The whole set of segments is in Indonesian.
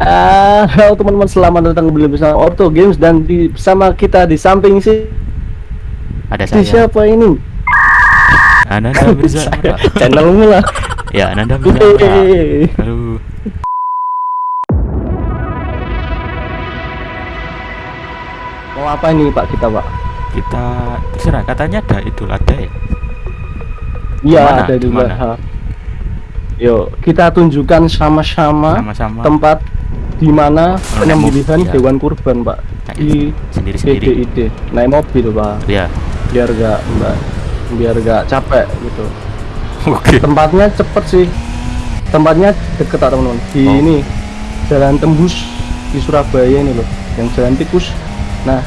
Ah, halo teman-teman selamat datang kembali bersama Orto Games dan di bersama kita di samping si Ada si saya. siapa ini? Ananda Mirza. Saya, Channelmu lah. ya, Ananda Mirza. Halo. Mau apa ini Pak kita Pak? Kita terserah katanya ada Idul Adha ya. Iya ada juga. Yuk kita tunjukkan Sama-sama. tempat di mana penyembelihan iya. hewan kurban Pak Nah, di sendiri-sendiri. DDID naik mobil Pak Ya. biar gak mbak biar gak capek gitu Oke. tempatnya cepet sih tempatnya deket tak teman-teman di Oh. ini jalan tembus di Surabaya ini loh yang jalan tikus nah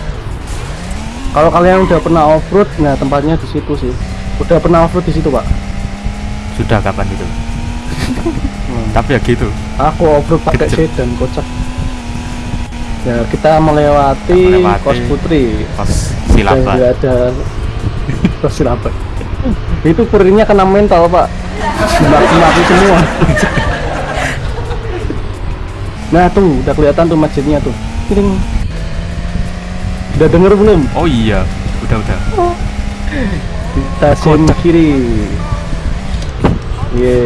kalau kalian udah pernah off road nah tempatnya di situ sih udah pernah off road di situ pak Sudah kapan itu? Tapi ya gitu. aku road pakai sedan kocak ya kita melewati, Melewati. kos putri dan silapa. nggak ada kos silapa itu kurirnya kena mental pak mati-mati semua nah tuh udah kelihatan tuh masjidnya tuh Kiring. udah denger belum Oh iya, udah udah. di stasiun kiri Ye,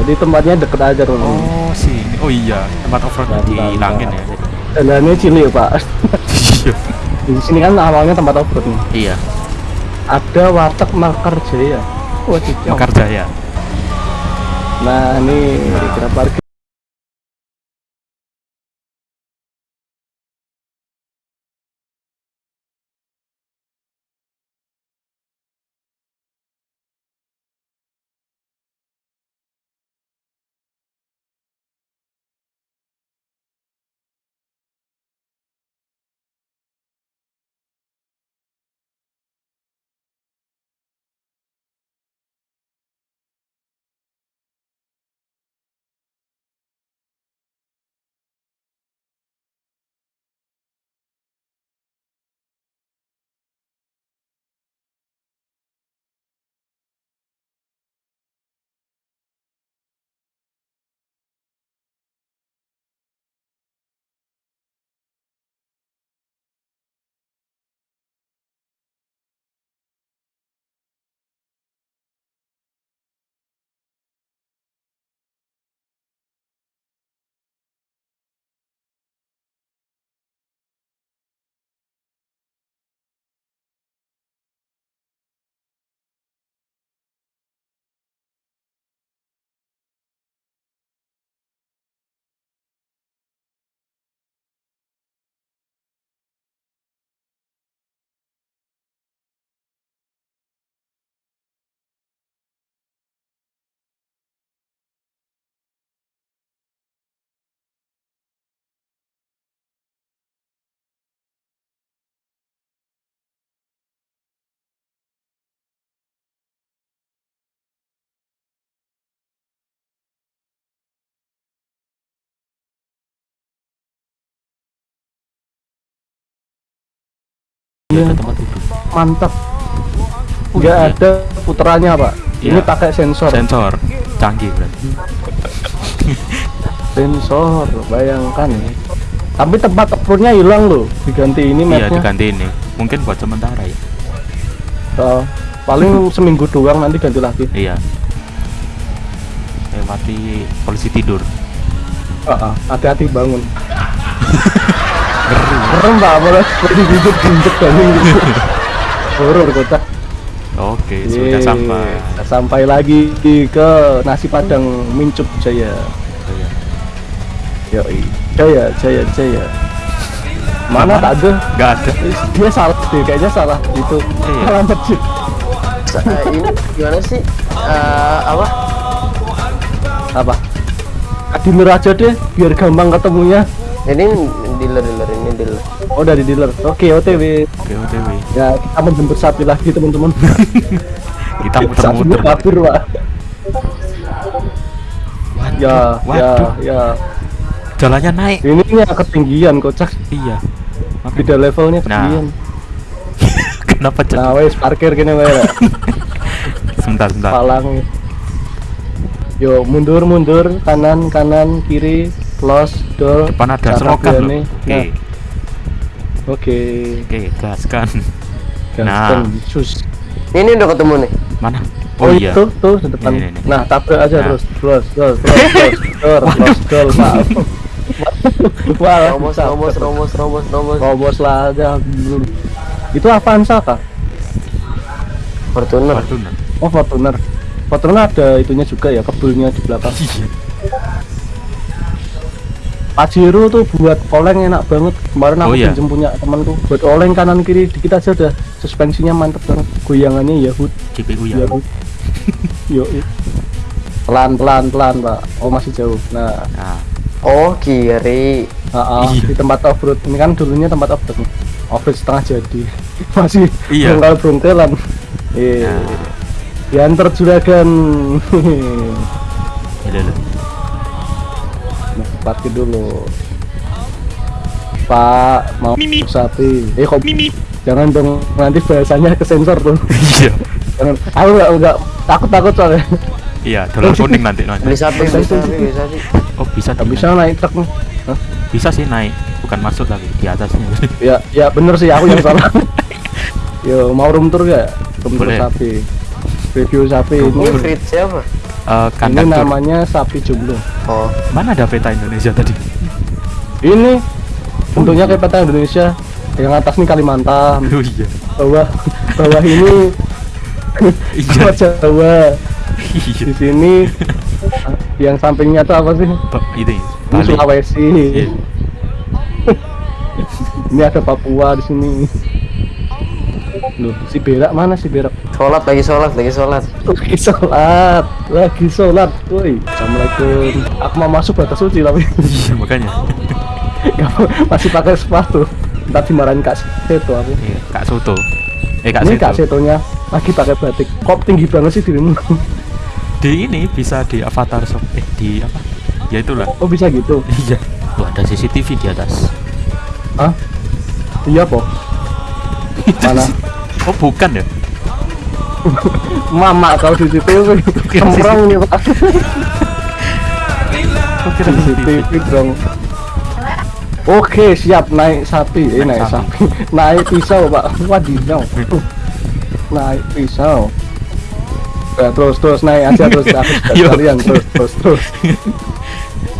jadi tempatnya deket aja tuh. Oh sini. Oh iya, tempat road di Langin ya. mantap. Jalannya cilik pak. Iya. Di sini kan awalnya tempat off road nih. Iya. Ada warteg Makar Jaya. Wah, cicau. Mekar Jaya. Nah, ini kira parkir. Ada tempat duduk. Mantap. Oh, Nggak iya. ada puterannya, Pak. Ini Iya. pakai sensor. Sensor. Canggih berarti. Sensor, bayangkan ya. Tapi tempat off-roadnya hilang loh. Diganti ini Iya, diganti ini. Mungkin buat sementara ya. Oh, paling seminggu doang nanti ganti lagi. Iya. Lewati polisi tidur. Ah, ah, hati-hati bangun. Serem pak, boleh seperti hidup ginjek bangun gitu. Horor kocak. Oke, sudah Yeay, sampai. kita sampai lagi ke nasi padang Mincup Jaya. Iya. Yoi, Jaya, Jaya, Jaya. Mana tak ada? Nggak ada. Dia salah deh, kayaknya salah itu. Iya. Salah masjid. Ini gimana sih Eh, apa Apa? Dealer aja deh, biar gampang ketemunya. ini ini dealer Oh dari dealer. Oke, OTW. Oke, OTW. Ya, kita menjemput sapi lagi teman-teman. Kita muter-muter. kabur, Pak. Ya, ya, Waduh, ya. jalannya naik. Ini nya ketinggian kocak. Iya. Beda levelnya Nah, ketinggian. Kenapa jadi? Nah, wes parkir kene wae. Pak. Sebentar, sebentar. Palang. Yo, mundur, mundur, kanan, kanan, kiri. los dol Depan ada Saat selokan loh. Fabiani. Oke. Okay. Oke, okay, gaskan. Gaskan, nah. sus. Ini udah ketemu nih. Mana? Oh, oh iya. Itu tuh di depan. Ini, ini. Nah, tabrak aja nah. terus, terus, terus, terus, terus, terus, terus, Wah, robos, robos, robos, robos, robos. Robos lah aja. Itu Avanza kah? Fortuner. Fortuner. Oh, Fortuner. Fortuner ada itunya juga ya, kebulnya di belakang. Iya. Iya. Pajero tuh buat oleng enak banget. Kemarin aku Oh, iya. pinjem punya temanku. Buat oleng kanan kiri dikit aja udah suspensinya mantep banget. Goyangannya Yahoo. GPU ya. Yahoo. Yo. Pelan pelan pelan, Pak. Oh, masih jauh. Nah, Nah, Oh, kiri. Ah, ah, Iya. di tempat off-road ini kan dulunya tempat off-road nih. off-road setengah jadi masih Iya. bongkal bongkelan eh Nah. diantar juragan ini parkir dulu. Pak mau sapi. Eh kok jangan dong nanti bahasanya ke sensor tuh. Iya. jangan. Aku nggak nggak takut takut soalnya. Iya, dolar kuning nanti sapi, beli sapi, beli sapi. Oh, bisa nggak bisa naik truk nih. Hah? Bisa sih naik, bukan masuk tapi di atasnya. ya ya bener sih aku yang salah. Yo mau room tour gak room tour sapi. Review sapi. Ini ini Siapa? Eh, ini kandang tur. namanya sapi jomblo Oh, Mana ada peta Indonesia tadi? ini bentuknya kayak peta Indonesia yang atas nih Kalimantan Oh iya. bawah bawah ini Iya. Jawa Jawa Iya. di sini yang sampingnya tuh apa sih Ba- Ini ini Bali. Sulawesi Iya. ini ada Papua di sini Loh, si berak mana si berak? Sholat lagi sholat, lagi sholat. Lagi sholat, lagi sholat, woi. Assalamualaikum. Aku mau masuk batas suci tapi Iya, makanya. masih pakai sepatu. Ntar dimarahin Kak Seto aku. Iya, Kak Soto. Eh, Kak Ini Seto. Kak Setonya lagi pakai batik. Kok tinggi banget sih dirimu? Di ini bisa di avatar shop. Eh, di apa? Ya itulah. Oh bisa gitu? Iya. Tuh ada CCTV di atas. Hah? Iya po. Mana? Oh, bukan ya? Mama kau CCTV Kira Kemprong nih pak. CCTV dong. Oke siap. Naik sapi. Eh Naik naik sapi. Naik pisau pak. Wadidaw. Naik pisau. Nah, terus terus naik aja terus. Yuk. kalian terus terus terus.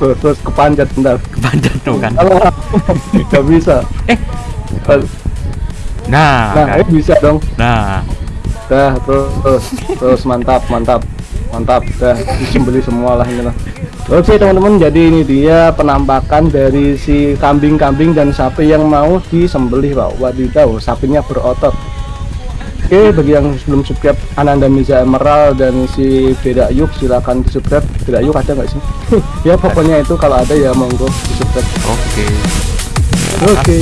Terus terus kepanjat bentar. Kepanjat tuh kan. kalau nggak bisa. Eh. Nah, nah kan. eh, bisa dong. Nah, dah terus terus terus mantap mantap mantap. Dah disembeli semua lah ini lah. Oke teman-teman jadi ini dia penampakan dari si kambing-kambing dan sapi yang mau disembelih pak. Wadidaw sapinya berotot. Oke bagi yang belum subscribe Ananda Miza Emerald dan si Beda Yuk silakan di subscribe Beda Yuk ada nggak sih? Ya pokoknya itu kalau ada ya monggo di subscribe oke. oke